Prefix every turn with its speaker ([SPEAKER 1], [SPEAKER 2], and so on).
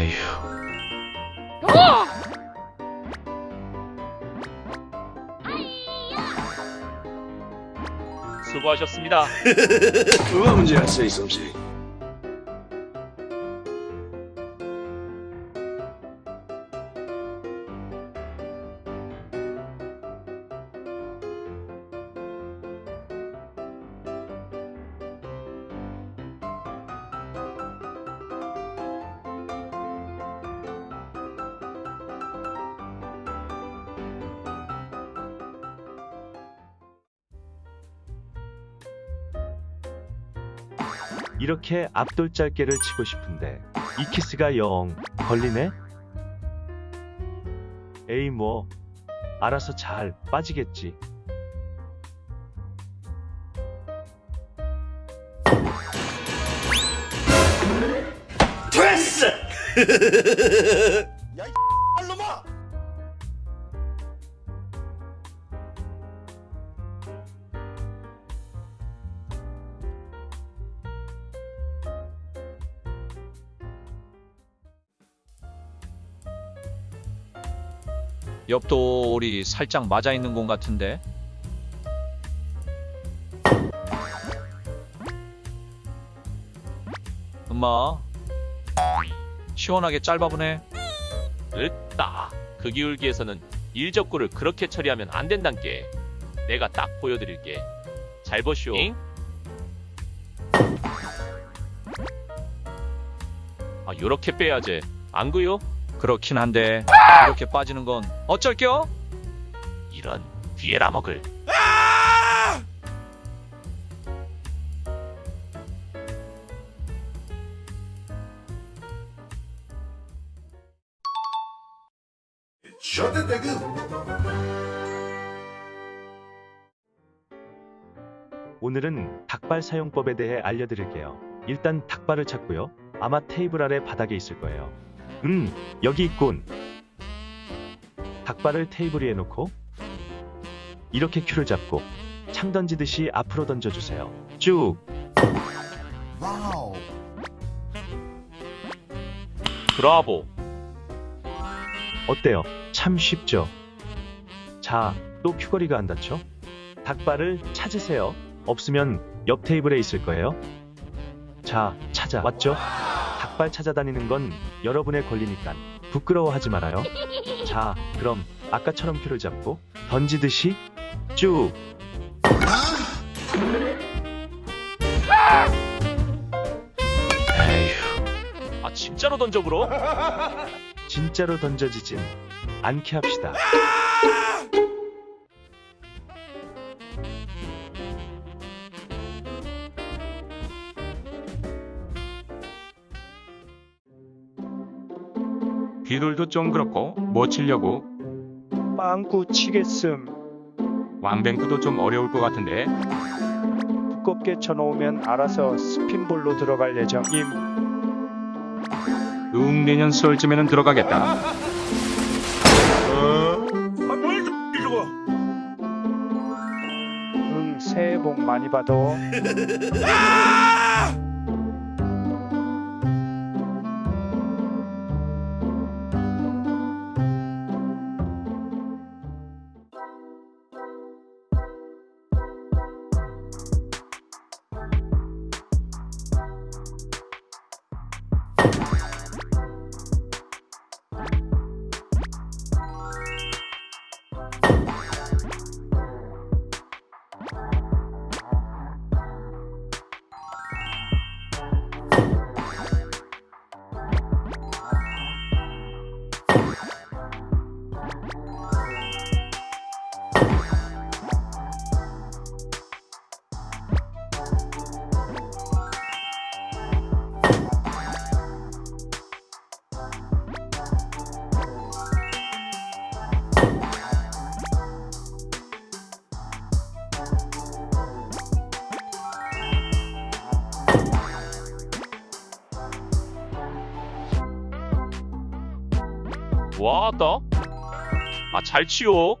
[SPEAKER 1] 에휴.
[SPEAKER 2] 수고하셨습니다.
[SPEAKER 3] 뭐가 문제였어, 이솜씨?
[SPEAKER 4] 이렇게 앞돌짧게를 치고 싶은데 이 키스가 영 걸리네? 에이 뭐 알아서 잘 빠지겠지.
[SPEAKER 3] 됐어!
[SPEAKER 1] 옆돌이 살짝 맞아 있는 것 같은데. 엄마. 시원하게 짧아보네.
[SPEAKER 2] 으따. 그 기울기에서는 일적구를 그렇게 처리하면 안 된단께. 내가 딱 보여드릴게. 잘 보시오. 아, 요렇게 빼야지. 안 그요?
[SPEAKER 1] 그렇긴 한데 이렇게 빠지는 건 어쩔겨?
[SPEAKER 2] 이런 뒤에라 먹을.
[SPEAKER 4] 오늘은 닭발 사용법에 대해 알려드릴게요. 일단 닭발을 찾고요. 아마 테이블 아래 바닥에 있을 거예요. 음, 여기 있군. 닭발을 테이블 위에 놓고 이렇게 큐를 잡고 창 던지듯이 앞으로 던져주세요. 쭉.
[SPEAKER 2] 브라보.
[SPEAKER 4] 어때요? 참 쉽죠? 자, 또 큐거리가 안 닿죠? 닭발을 찾으세요. 없으면 옆 테이블에 있을 거예요. 자, 찾아. 왔죠? 닭발 찾아다니는 건 여러분의 권리니까 부끄러워하지 말아요. 자, 그럼 아까처럼 큐를 잡고 던지듯이 쭉.
[SPEAKER 1] 에휴.
[SPEAKER 2] 아, 진짜로 던져 불어?
[SPEAKER 4] 진짜로 던져지진 않게 합시다.
[SPEAKER 5] 비둘도 좀 그렇고 뭐 치려고
[SPEAKER 6] 빵꾸 치겠음.
[SPEAKER 5] 왕뱅크도 좀 어려울 것 같은데
[SPEAKER 6] 두껍게 쳐놓으면 알아서 스핀볼로 들어갈 예정임.
[SPEAKER 5] 응 내년 수월쯤에는 들어가겠다
[SPEAKER 6] 응, 새해 복 많이 받아.
[SPEAKER 2] 와따. 아, 잘 치요.